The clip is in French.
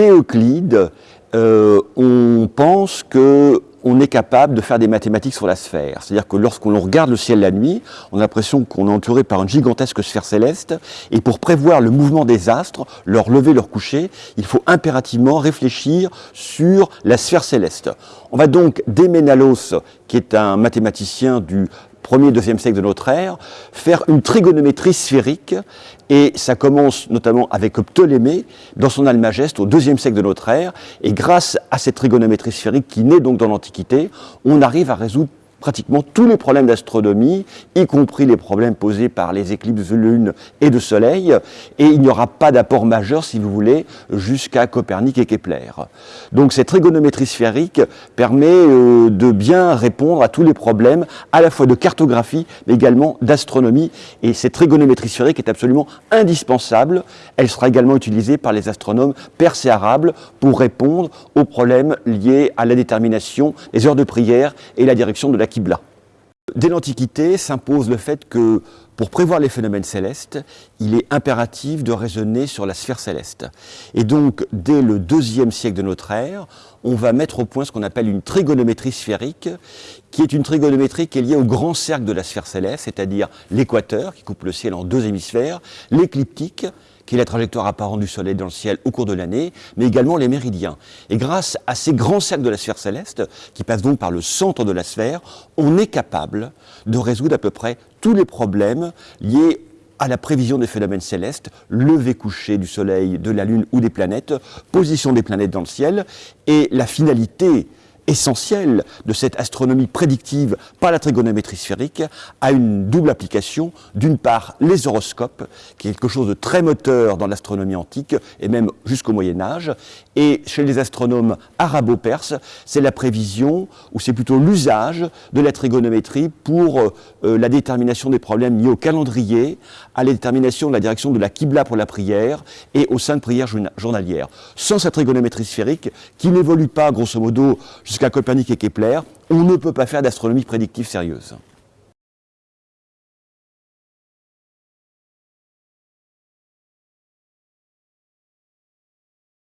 Euclide, euh, on pense que on est capable de faire des mathématiques sur la sphère. C'est-à-dire que lorsqu'on regarde le ciel la nuit, on a l'impression qu'on est entouré par une gigantesque sphère céleste, et pour prévoir le mouvement des astres, leur lever, leur coucher, il faut impérativement réfléchir sur la sphère céleste. On va donc, Déménalos, qui est un mathématicien du 1er, 2e siècle de notre ère, faire une trigonométrie sphérique, et ça commence notamment avec Ptolémée dans son Almageste au 2e siècle de notre ère, et grâce à cette trigonométrie sphérique qui naît donc dans l'Antiquité, on arrive à résoudre pratiquement tous les problèmes d'astronomie, y compris les problèmes posés par les éclipses de lune et de soleil, et il n'y aura pas d'apport majeur, si vous voulez, jusqu'à Copernic et Kepler. Donc cette trigonométrie sphérique permet euh, de bien répondre à tous les problèmes, à la fois de cartographie, mais également d'astronomie, et cette trigonométrie sphérique est absolument indispensable. Elle sera également utilisée par les astronomes perses et arabes pour répondre aux problèmes liés à la détermination des heures de prière et la direction de la Dès l'Antiquité s'impose le fait que pour prévoir les phénomènes célestes, il est impératif de raisonner sur la sphère céleste. Et donc, dès le deuxième siècle de notre ère, on va mettre au point ce qu'on appelle une trigonométrie sphérique, qui est une trigonométrie qui est liée au grand cercle de la sphère céleste, c'est-à-dire l'équateur, qui coupe le ciel en deux hémisphères, l'écliptique, qui est la trajectoire apparente du Soleil dans le ciel au cours de l'année, mais également les méridiens. Et grâce à ces grands cercles de la sphère céleste, qui passent donc par le centre de la sphère, on est capable de résoudre à peu près tous les problèmes liés à la prévision des phénomènes célestes, lever-coucher du Soleil, de la Lune ou des planètes, position des planètes dans le ciel, et la finalité essentiel de cette astronomie prédictive par la trigonométrie sphérique a une double application. D'une part, les horoscopes, qui est quelque chose de très moteur dans l'astronomie antique et même jusqu'au Moyen Âge. Et chez les astronomes arabo-perses, c'est la prévision, ou c'est plutôt l'usage de la trigonométrie pour euh, la détermination des problèmes liés au calendrier, à la détermination de la direction de la Qibla pour la prière et aux saintes prières journalières. Sans cette trigonométrie sphérique, qui n'évolue pas, grosso modo, jusqu'à Copernic et Kepler, on ne peut pas faire d'astronomie prédictive sérieuse.